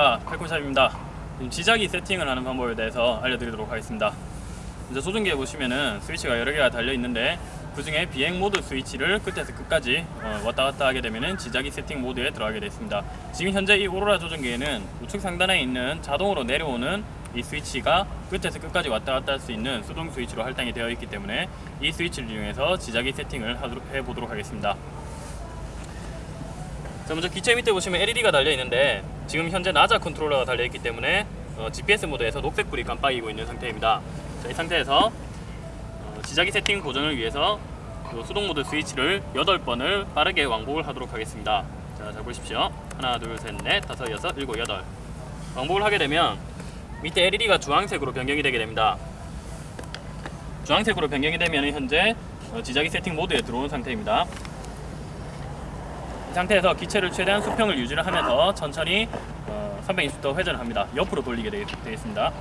안녕하십니까 팔콘샵입니다. 지자기 세팅을 하는 방법에 대해서 알려드리도록 하겠습니다. 먼저 조종기에 보시면은 스위치가 여러 개가 달려 있는데 그 중에 비행 모드 스위치를 끝에서 끝까지 어, 왔다 갔다 하게 되면은 지자기 세팅 모드에 들어가게 되어 있습니다. 지금 현재 이 오로라 조종기에는 우측 상단에 있는 자동으로 내려오는 이 스위치가 끝에서 끝까지 왔다 갔다 할 수 있는 수동 스위치로 할당이 되어 있기 때문에 이 스위치를 이용해서 지자기 세팅을 하도록, 해보도록 하겠습니다 자 먼저 기체 밑에 보시면 LED가 달려 있는데 지금 현재 나자 컨트롤러가 달려 있기 때문에 어, GPS 모드에서 녹색불이 깜빡이고 있는 상태입니다. 자, 이 상태에서 어, 지자기 세팅 고정을 위해서 요 수동 모드 스위치를 8번을 빠르게 왕복을 하도록 하겠습니다. 자, 잘 보십시오. 하나, 둘, 셋, 넷, 다섯, 여섯, 일곱, 여덟. 왕복을 하게 되면 밑에 LED가 주황색으로 변경이 되게 됩니다. 주황색으로 변경이 되면 현재 어, 지자기 세팅 모드에 들어온 상태입니다. 이 상태에서 기체를 최대한 수평을 유지를 하면서 천천히 어, 320도 회전을 합니다. 옆으로 돌리게 되, 되겠습니다.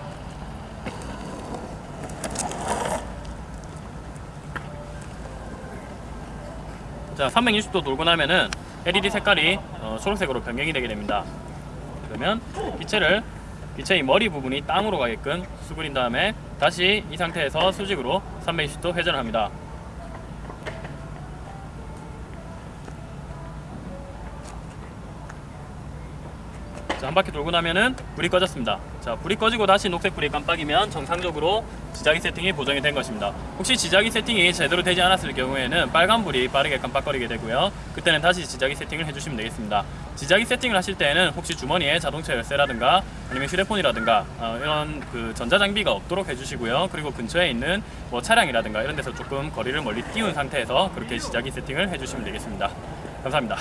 자, 360도 돌고 나면은 LED 색깔이 어, 초록색으로 변경이 되게 됩니다. 그러면 기체를 기체의 머리 부분이 땅으로 가게끔 수그린 다음에 다시 이 상태에서 수직으로 320도 회전을 합니다. 자, 한 바퀴 돌고 나면은 불이 꺼졌습니다. 자, 불이 꺼지고 다시 녹색 불이 깜빡이면 정상적으로 지자기 세팅이 보정이 된 것입니다. 혹시 지자기 세팅이 제대로 되지 않았을 경우에는 빨간 불이 빠르게 깜빡거리게 되고요. 그때는 다시 지자기 세팅을 해주시면 되겠습니다. 지자기 세팅을 하실 때는 혹시 주머니에 자동차 열쇠라든가 아니면 휴대폰이라든가 어, 이런 그 전자장비가 없도록 해주시고요. 그리고 근처에 있는 뭐 차량이라든가 이런 데서 조금 거리를 멀리 띄운 상태에서 그렇게 지자기 세팅을 해주시면 되겠습니다. 감사합니다.